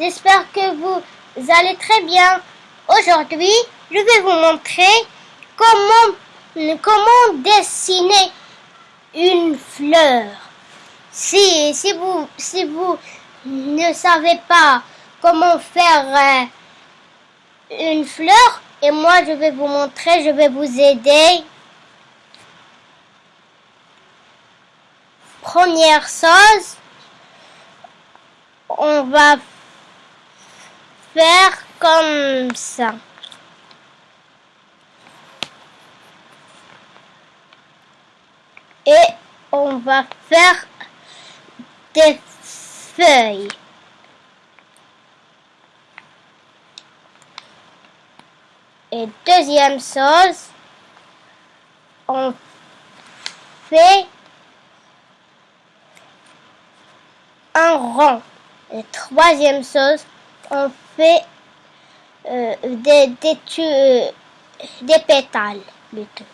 j'espère que vous allez très bien. Aujourd'hui, je vais vous montrer comment, comment dessiner une fleur. Si, si, vous, si vous ne savez pas comment faire euh, une fleur, et moi je vais vous montrer, je vais vous aider. Première chose, on va faire comme ça. Et on va faire des feuilles. Et deuxième chose, on fait un rond. Et troisième chose, on fait euh, des, des, euh, des pétales plutôt.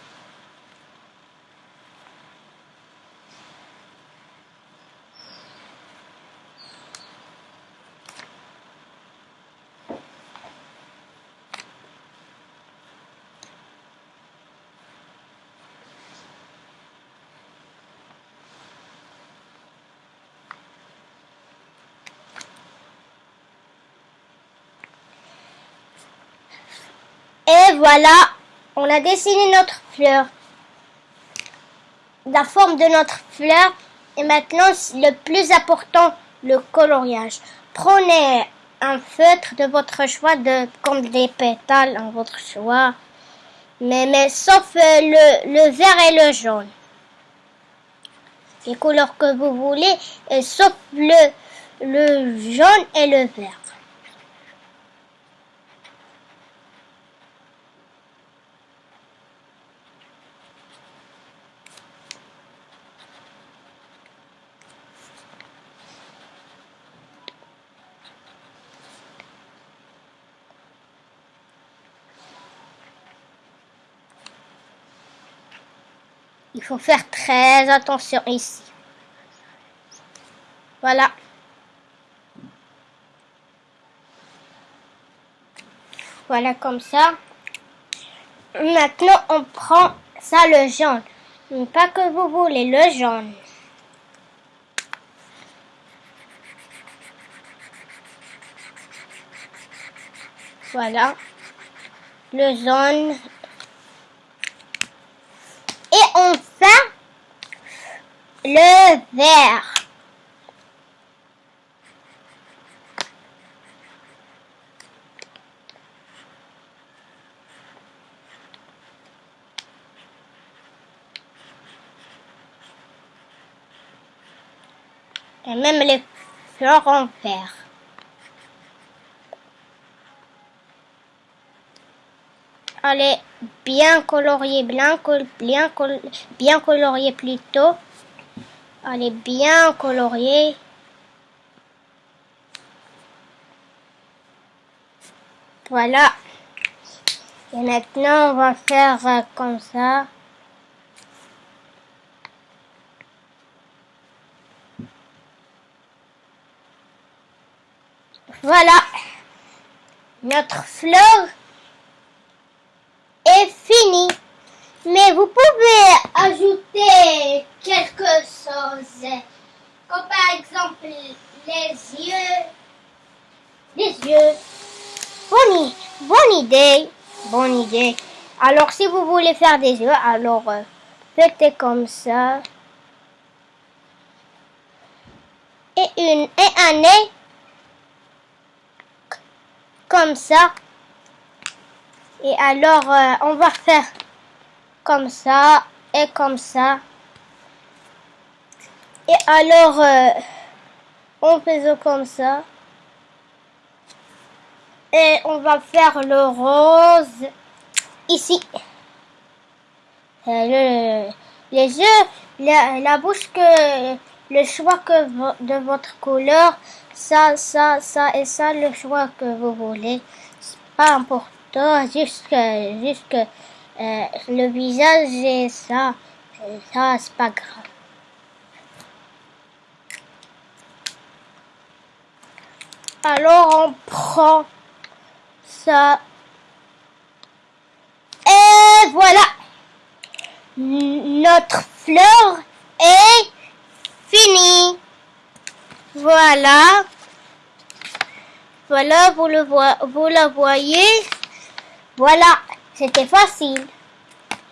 Et voilà, on a dessiné notre fleur. La forme de notre fleur. Et maintenant, le plus important, le coloriage. Prenez un feutre de votre choix, comme des pétales, en votre choix. Mais, mais sauf euh, le, vert et le jaune. Les couleurs que vous voulez, et sauf le, le jaune et le vert. Il faut faire très attention ici. Voilà. Voilà comme ça. Maintenant, on prend ça le jaune. Pas que vous voulez, le jaune. Voilà. Le jaune on fait le verre. Et même les fleurs en verre. Allez, bien colorié, bien, bien, bien colorié plutôt. Allez, bien colorié. Voilà. Et maintenant, on va faire euh, comme ça. Voilà. Notre fleur fini. Mais vous pouvez ajouter quelque chose. Comme par exemple les yeux. Les yeux. Bonne, bonne idée. Alors si vous voulez faire des yeux, alors euh, faites comme ça. Et une et un nez. Comme ça. Et alors, euh, on va faire comme ça et comme ça. Et alors, euh, on fait comme ça. Et on va faire le rose ici. Euh, les yeux, la, bouche que le choix que de votre couleur, ça, ça, ça et ça, le choix que vous voulez. C'est pas important jusque, jusque euh, le visage et ça, ça c'est pas grave. Alors on prend ça. Voilà. Notre fleur est finie. Voilà. Voilà, vous, le la voyez. Voilà, c'était facile.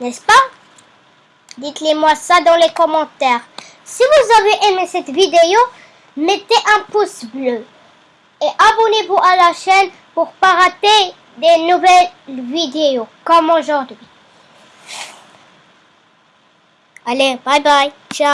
N'est-ce pas? Dites-le moi ça dans les commentaires. Si vous avez aimé cette vidéo, mettez un pouce bleu. Et abonnez-vous à la chaîne pour pas rater des nouvelles vidéos comme aujourd'hui. Allez, bye bye. Ciao.